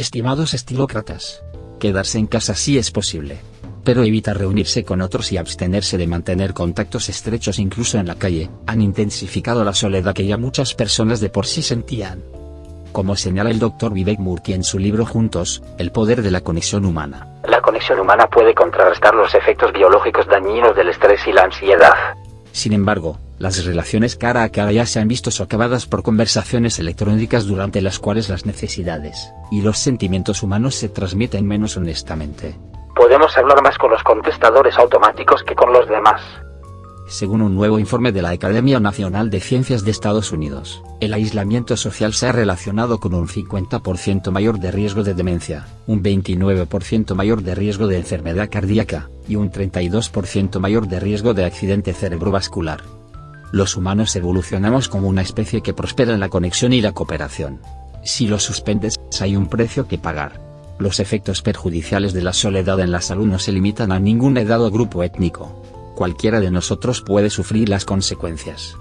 Estimados estilócratas, quedarse en casa sí es posible. Pero evita reunirse con otros y abstenerse de mantener contactos estrechos incluso en la calle, han intensificado la soledad que ya muchas personas de por sí sentían. Como señala el Dr. Vivek Murthy en su libro Juntos, El poder de la conexión humana. La conexión humana puede contrarrestar los efectos biológicos dañinos del estrés y la ansiedad. Sin embargo, las relaciones cara a cara ya se han visto socavadas por conversaciones electrónicas durante las cuales las necesidades y los sentimientos humanos se transmiten menos honestamente. Podemos hablar más con los contestadores automáticos que con los demás. Según un nuevo informe de la Academia Nacional de Ciencias de Estados Unidos, el aislamiento social se ha relacionado con un 50% mayor de riesgo de demencia, un 29% mayor de riesgo de enfermedad cardíaca, y un 32% mayor de riesgo de accidente cerebrovascular. Los humanos evolucionamos como una especie que prospera en la conexión y la cooperación. Si lo suspendes, hay un precio que pagar. Los efectos perjudiciales de la soledad en la salud no se limitan a ningún edad o grupo étnico cualquiera de nosotros puede sufrir las consecuencias.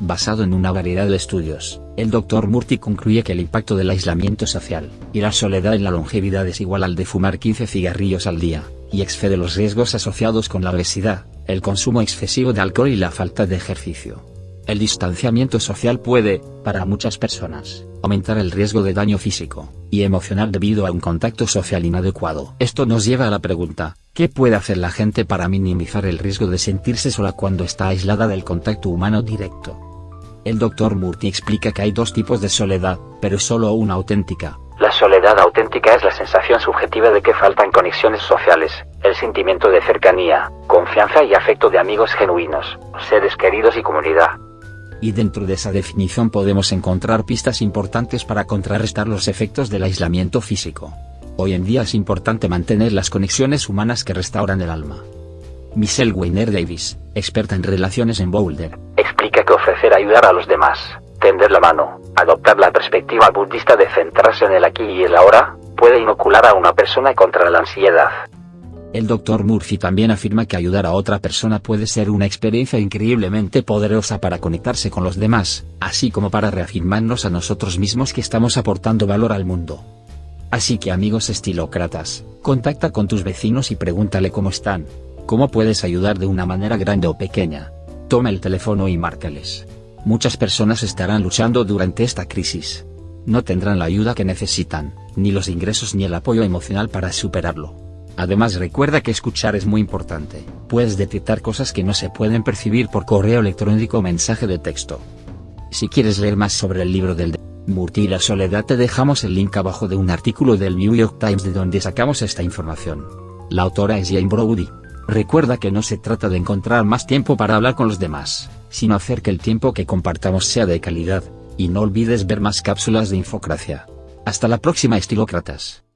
Basado en una variedad de estudios, el Dr. Murty concluye que el impacto del aislamiento social y la soledad en la longevidad es igual al de fumar 15 cigarrillos al día, y excede los riesgos asociados con la obesidad, el consumo excesivo de alcohol y la falta de ejercicio. El distanciamiento social puede, para muchas personas, aumentar el riesgo de daño físico y emocional debido a un contacto social inadecuado. Esto nos lleva a la pregunta, ¿qué puede hacer la gente para minimizar el riesgo de sentirse sola cuando está aislada del contacto humano directo? El Dr. Murty explica que hay dos tipos de soledad, pero solo una auténtica. La soledad auténtica es la sensación subjetiva de que faltan conexiones sociales, el sentimiento de cercanía, confianza y afecto de amigos genuinos, seres queridos y comunidad y dentro de esa definición podemos encontrar pistas importantes para contrarrestar los efectos del aislamiento físico. Hoy en día es importante mantener las conexiones humanas que restauran el alma. Michelle Weiner Davis, experta en relaciones en Boulder, explica que ofrecer ayudar a los demás, tender la mano, adoptar la perspectiva budista de centrarse en el aquí y el ahora, puede inocular a una persona contra la ansiedad, el Dr. Murphy también afirma que ayudar a otra persona puede ser una experiencia increíblemente poderosa para conectarse con los demás, así como para reafirmarnos a nosotros mismos que estamos aportando valor al mundo. Así que amigos estilócratas, contacta con tus vecinos y pregúntale cómo están, cómo puedes ayudar de una manera grande o pequeña. Toma el teléfono y márcales. Muchas personas estarán luchando durante esta crisis. No tendrán la ayuda que necesitan, ni los ingresos ni el apoyo emocional para superarlo. Además recuerda que escuchar es muy importante, puedes detectar cosas que no se pueden percibir por correo electrónico o mensaje de texto. Si quieres leer más sobre el libro del de Murti y la soledad te dejamos el link abajo de un artículo del New York Times de donde sacamos esta información. La autora es Jane Brody. Recuerda que no se trata de encontrar más tiempo para hablar con los demás, sino hacer que el tiempo que compartamos sea de calidad, y no olvides ver más cápsulas de Infocracia. Hasta la próxima estilócratas.